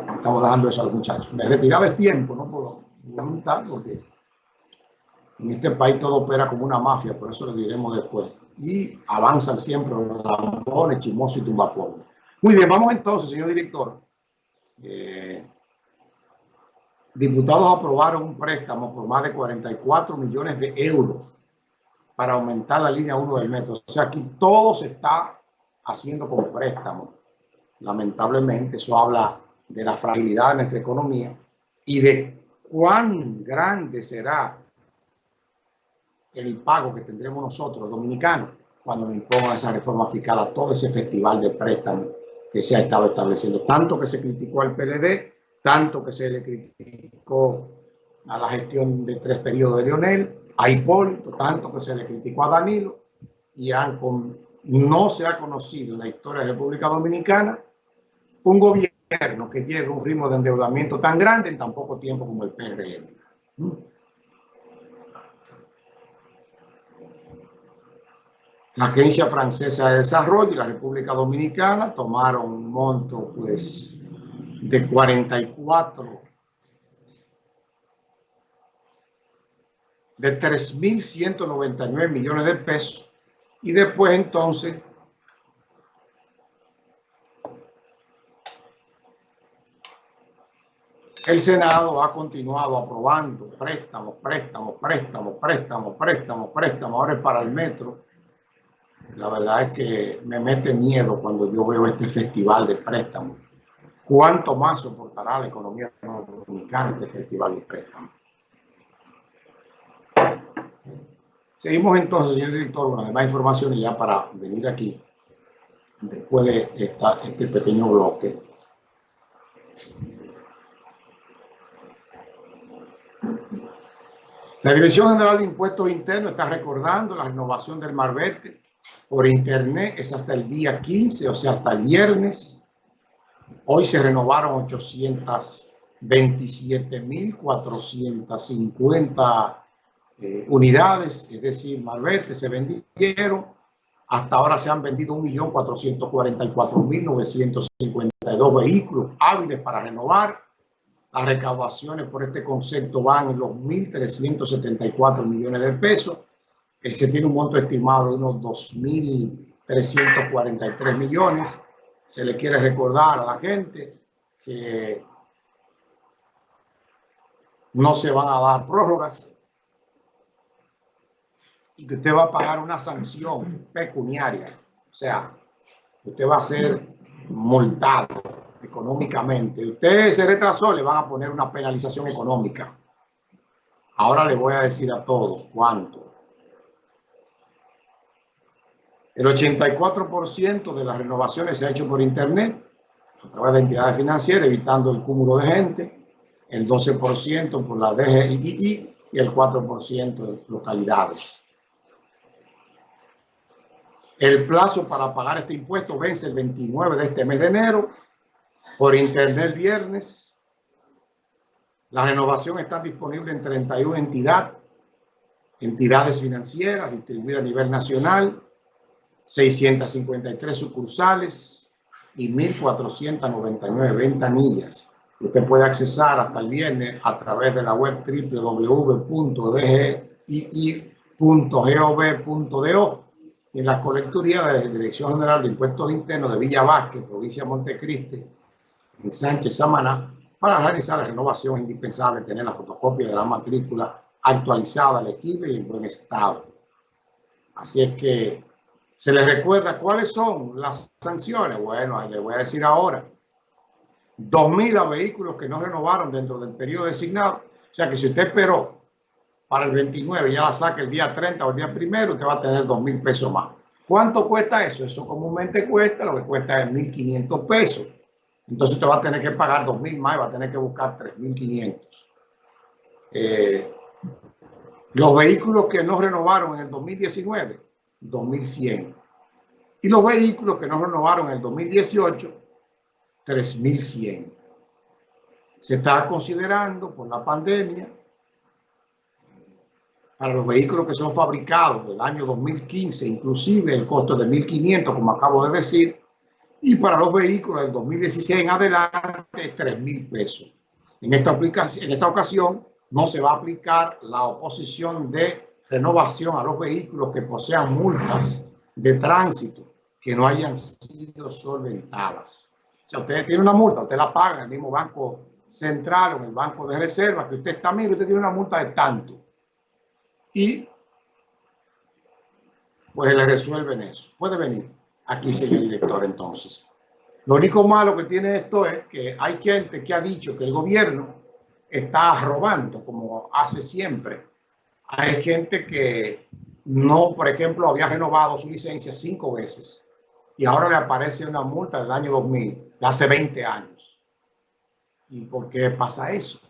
Estamos dando eso a los muchachos. Me retiraba el tiempo, no puedo preguntar porque en este país todo opera como una mafia, por eso lo diremos después. Y avanzan siempre los lambones, chimosos y tumbapueblos. Muy bien, vamos entonces, señor director. Eh, diputados aprobaron un préstamo por más de 44 millones de euros para aumentar la línea 1 del metro. O sea, aquí todo se está haciendo con préstamo. Lamentablemente, eso habla de la fragilidad de nuestra economía y de cuán grande será el pago que tendremos nosotros, los dominicanos, cuando nos impongan esa reforma fiscal a todo ese festival de préstamo que se ha estado estableciendo. Tanto que se criticó al PLD, tanto que se le criticó a la gestión de tres periodos de Lionel, a Hipólito, tanto que se le criticó a Danilo, y han no se ha conocido en la historia de la República Dominicana un gobierno que lleve un ritmo de endeudamiento tan grande en tan poco tiempo como el PRM. La Agencia Francesa de Desarrollo y la República Dominicana tomaron un monto pues, de 44, de 3.199 millones de pesos y después entonces el Senado ha continuado aprobando préstamos, préstamos, préstamos, préstamos, préstamos, préstamos, ahora es para el metro la verdad es que me mete miedo cuando yo veo este festival de préstamos. ¿Cuánto más soportará la economía dominicana este festival de préstamos? Seguimos entonces, señor director, con más información y ya para venir aquí, después de este pequeño bloque. La Dirección General de Impuestos Internos está recordando la renovación del Marbete por internet es hasta el día 15, o sea, hasta el viernes. Hoy se renovaron 827.450 eh, unidades, es decir, malvete se vendieron. Hasta ahora se han vendido 1.444.952 vehículos hábiles para renovar. Las recaudaciones por este concepto van en los 1.374 millones de pesos se tiene un monto estimado de unos 2.343 millones. Se le quiere recordar a la gente que no se van a dar prórrogas y que usted va a pagar una sanción pecuniaria. O sea, usted va a ser multado económicamente. Usted se retrasó, le van a poner una penalización económica. Ahora le voy a decir a todos cuánto. El 84% de las renovaciones se ha hecho por Internet, a través de entidades financieras, evitando el cúmulo de gente, el 12% por la DGII y el 4% de localidades. El plazo para pagar este impuesto vence el 29 de este mes de enero, por Internet viernes. La renovación está disponible en 31 entidades, entidades financieras distribuidas a nivel nacional, 653 sucursales y 1.499 ventanillas. Usted puede accesar hasta el viernes a través de la web www.dgi.gov.do y en la colecturía de la Dirección General de Impuestos Internos de Villa Vázquez, provincia de Montecristi, en Sánchez Samaná, para realizar la renovación indispensable tener la fotocopia de la matrícula actualizada, legible y en buen estado. Así es que se les recuerda cuáles son las sanciones. Bueno, le voy a decir ahora. 2.000 vehículos que no renovaron dentro del periodo designado. O sea que si usted esperó para el 29 ya la saca el día 30 o el día primero, usted va a tener 2.000 pesos más. ¿Cuánto cuesta eso? Eso comúnmente cuesta, lo que cuesta es 1.500 pesos. Entonces usted va a tener que pagar 2.000 más y va a tener que buscar 3.500. Eh, los vehículos que no renovaron en el 2019 2100. Y los vehículos que no renovaron en el 2018, 3100. Se está considerando por la pandemia para los vehículos que son fabricados del año 2015, inclusive el costo de 1.500, como acabo de decir, Y para los vehículos del 2016 en adelante, 3 mil pesos. En esta, aplicación, en esta ocasión no se va a aplicar la oposición de renovación a los vehículos que posean multas de tránsito que no hayan sido solventadas. O sea, usted tiene una multa, usted la paga en el mismo banco central o en el banco de reserva que usted está, mire, usted tiene una multa de tanto. Y pues le resuelven eso. Puede venir aquí, señor director, entonces. Lo único malo que tiene esto es que hay gente que ha dicho que el gobierno está robando, como hace siempre. Hay gente que no, por ejemplo, había renovado su licencia cinco veces y ahora le aparece una multa del año 2000, de hace 20 años. ¿Y por qué pasa eso?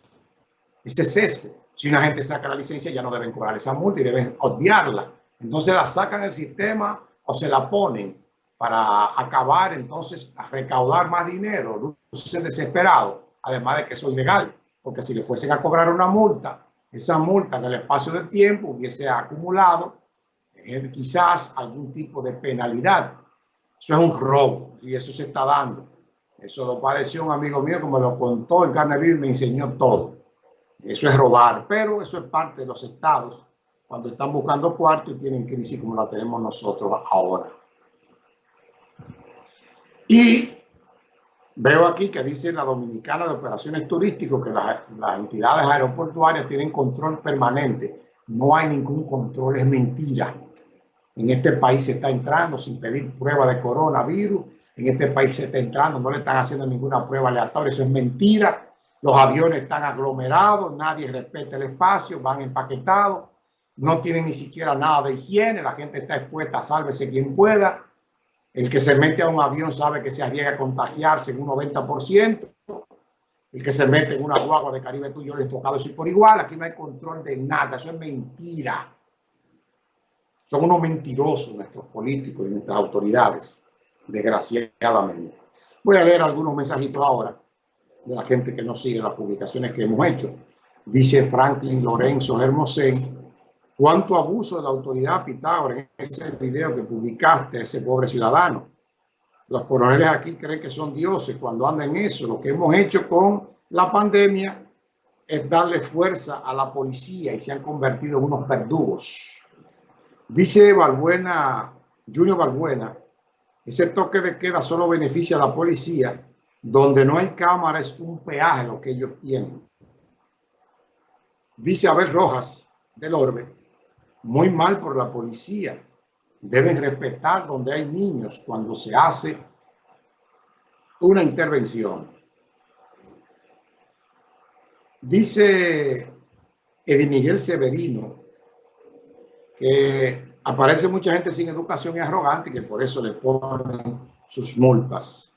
Ese sesgo. Si una gente saca la licencia, ya no deben cobrar esa multa y deben obviarla. Entonces la sacan del sistema o se la ponen para acabar entonces a recaudar más dinero, lucen desesperado, además de que eso es ilegal, porque si le fuesen a cobrar una multa, esa multa en el espacio del tiempo hubiese acumulado eh, quizás algún tipo de penalidad eso es un robo y eso se está dando. Eso lo padeció un amigo mío que me lo contó en carne me enseñó todo. Eso es robar, pero eso es parte de los estados cuando están buscando cuarto y tienen crisis como la tenemos nosotros ahora. Y veo aquí que dice la Dominicana de Operaciones Turísticas que las, las entidades aeroportuarias tienen control permanente. No hay ningún control, es mentira. En este país se está entrando sin pedir prueba de coronavirus. En este país se está entrando, no le están haciendo ninguna prueba aleatoria. Eso es mentira. Los aviones están aglomerados, nadie respeta el espacio, van empaquetados, no tienen ni siquiera nada de higiene, la gente está expuesta, sálvese quien pueda. El que se mete a un avión sabe que se arriesga a contagiarse en un 90%. El que se mete en una guagua de Caribe tuyo le enfocado eso por igual. Aquí no hay control de nada, eso es mentira. Son unos mentirosos nuestros políticos y nuestras autoridades, desgraciadamente. Voy a leer algunos mensajitos ahora de la gente que nos sigue las publicaciones que hemos hecho. Dice Franklin Lorenzo Hermosén, cuánto abuso de la autoridad Pitágoras en ese video que publicaste, ese pobre ciudadano. Los coroneles aquí creen que son dioses cuando andan en eso. Lo que hemos hecho con la pandemia es darle fuerza a la policía y se han convertido en unos verdugos. Dice Balbuena, Junior Balbuena, ese toque de queda solo beneficia a la policía, donde no hay cámara es un peaje lo que ellos tienen. Dice Abel Rojas del Orbe, muy mal por la policía. Deben respetar donde hay niños cuando se hace una intervención. Dice Edi Miguel Severino, que aparece mucha gente sin educación y arrogante que por eso le ponen sus multas.